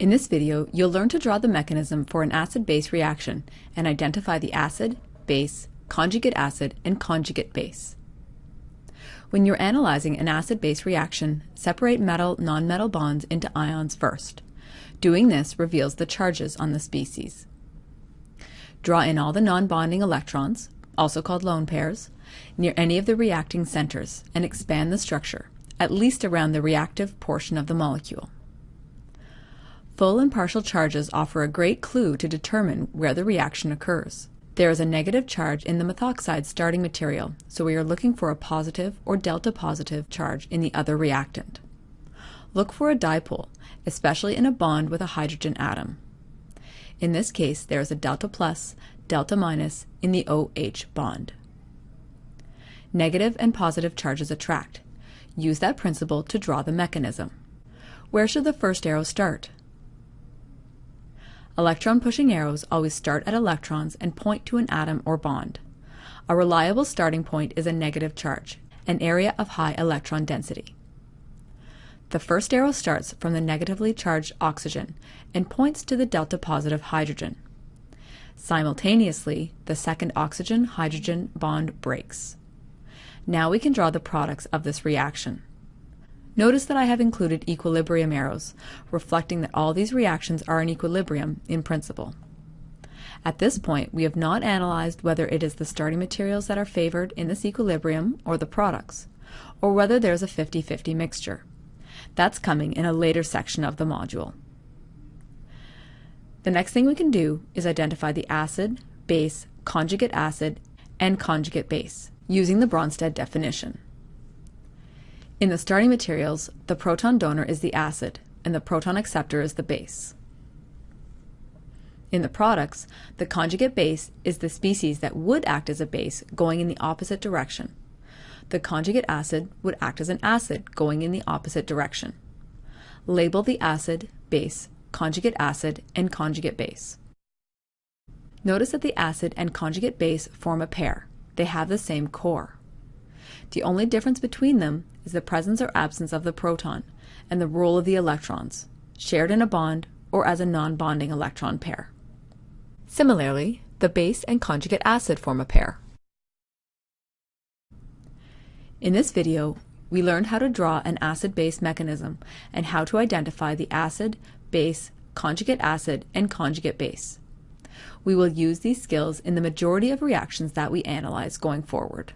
In this video, you'll learn to draw the mechanism for an acid-base reaction and identify the acid, base, conjugate acid, and conjugate base. When you're analyzing an acid-base reaction, separate metal-nonmetal bonds into ions first. Doing this reveals the charges on the species. Draw in all the non-bonding electrons, also called lone pairs, near any of the reacting centers and expand the structure, at least around the reactive portion of the molecule. Full and partial charges offer a great clue to determine where the reaction occurs. There is a negative charge in the methoxide starting material, so we are looking for a positive or delta positive charge in the other reactant. Look for a dipole, especially in a bond with a hydrogen atom. In this case, there is a delta plus, delta minus in the OH bond. Negative and positive charges attract. Use that principle to draw the mechanism. Where should the first arrow start? Electron-pushing arrows always start at electrons and point to an atom or bond. A reliable starting point is a negative charge, an area of high electron density. The first arrow starts from the negatively charged oxygen and points to the delta positive hydrogen. Simultaneously, the second oxygen-hydrogen bond breaks. Now we can draw the products of this reaction. Notice that I have included equilibrium arrows, reflecting that all these reactions are in equilibrium in principle. At this point, we have not analyzed whether it is the starting materials that are favored in this equilibrium or the products, or whether there's a 50-50 mixture. That's coming in a later section of the module. The next thing we can do is identify the acid, base, conjugate acid, and conjugate base, using the Bronsted definition. In the starting materials, the proton donor is the acid and the proton acceptor is the base. In the products, the conjugate base is the species that would act as a base going in the opposite direction. The conjugate acid would act as an acid going in the opposite direction. Label the acid, base, conjugate acid, and conjugate base. Notice that the acid and conjugate base form a pair. They have the same core. The only difference between them is the presence or absence of the proton and the role of the electrons, shared in a bond or as a non-bonding electron pair. Similarly, the base and conjugate acid form a pair. In this video, we learned how to draw an acid-base mechanism and how to identify the acid, base, conjugate acid, and conjugate base. We will use these skills in the majority of reactions that we analyze going forward.